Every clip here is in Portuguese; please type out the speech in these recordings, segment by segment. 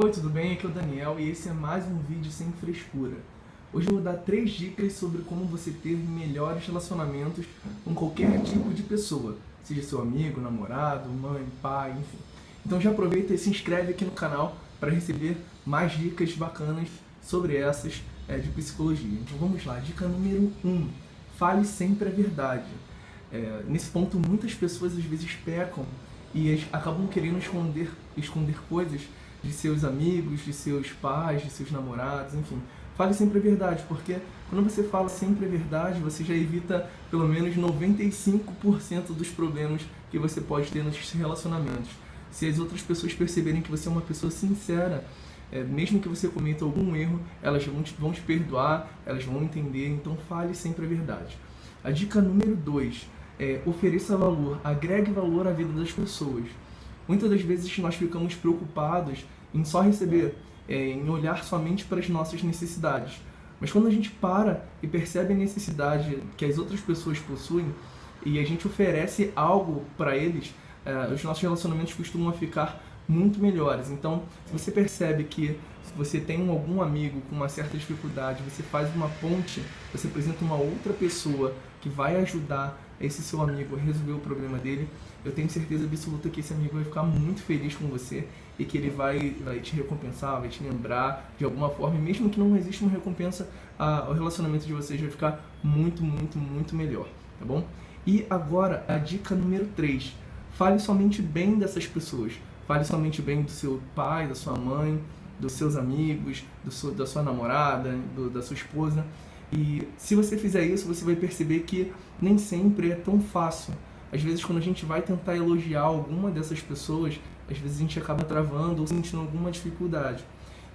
Oi, tudo bem? Aqui é o Daniel e esse é mais um vídeo sem frescura. Hoje eu vou dar três dicas sobre como você ter melhores relacionamentos com qualquer tipo de pessoa, seja seu amigo, namorado, mãe, pai, enfim. Então já aproveita e se inscreve aqui no canal para receber mais dicas bacanas sobre essas é, de psicologia. Então vamos lá, dica número 1, um, fale sempre a verdade. É, nesse ponto muitas pessoas às vezes pecam e acabam querendo esconder, esconder coisas de seus amigos, de seus pais, de seus namorados, enfim. Fale sempre a verdade, porque quando você fala sempre a verdade, você já evita pelo menos 95% dos problemas que você pode ter nos relacionamentos. Se as outras pessoas perceberem que você é uma pessoa sincera, é, mesmo que você cometa algum erro, elas vão te, vão te perdoar, elas vão entender, então fale sempre a verdade. A dica número 2 é ofereça valor, agregue valor à vida das pessoas. Muitas das vezes nós ficamos preocupados em só receber, é, em olhar somente para as nossas necessidades. Mas quando a gente para e percebe a necessidade que as outras pessoas possuem e a gente oferece algo para eles, é, os nossos relacionamentos costumam ficar muito melhores. Então, se você percebe que se você tem algum amigo com uma certa dificuldade, você faz uma ponte, você apresenta uma outra pessoa que vai ajudar esse seu amigo a resolver o problema dele, eu tenho certeza absoluta que esse amigo vai ficar muito feliz com você e que ele vai, vai te recompensar, vai te lembrar de alguma forma, e mesmo que não exista uma recompensa, a, o relacionamento de vocês vai ficar muito, muito, muito melhor, tá bom? E agora, a dica número 3. Fale somente bem dessas pessoas. Fale somente bem do seu pai, da sua mãe, dos seus amigos, do seu, da sua namorada, do, da sua esposa. E se você fizer isso, você vai perceber que nem sempre é tão fácil. Às vezes, quando a gente vai tentar elogiar alguma dessas pessoas, às vezes a gente acaba travando ou sentindo alguma dificuldade.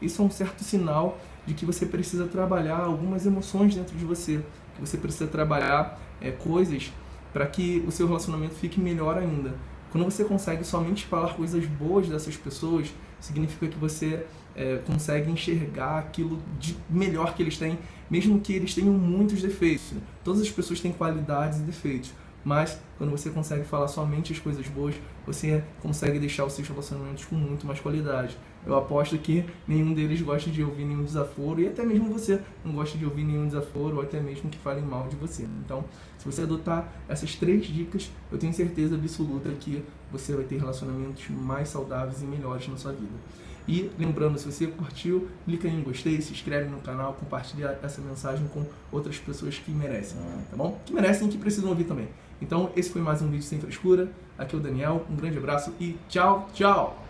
Isso é um certo sinal de que você precisa trabalhar algumas emoções dentro de você, que você precisa trabalhar é, coisas para que o seu relacionamento fique melhor ainda. Quando você consegue somente falar coisas boas dessas pessoas, significa que você é, consegue enxergar aquilo de melhor que eles têm, mesmo que eles tenham muitos defeitos. Todas as pessoas têm qualidades e defeitos, mas quando você consegue falar somente as coisas boas, você consegue deixar os seus relacionamentos com muito mais qualidade. Eu aposto que nenhum deles gosta de ouvir nenhum desaforo e até mesmo você não gosta de ouvir nenhum desaforo ou até mesmo que falem mal de você. Então, se você adotar essas três dicas, eu tenho certeza absoluta que você vai ter relacionamentos mais saudáveis e melhores na sua vida. E lembrando, se você curtiu, clica em gostei, se inscreve no canal, compartilha essa mensagem com outras pessoas que merecem, tá bom? Que merecem e que precisam ouvir também. Então, esse foi mais um vídeo sem frescura. Aqui é o Daniel, um grande abraço e tchau, tchau!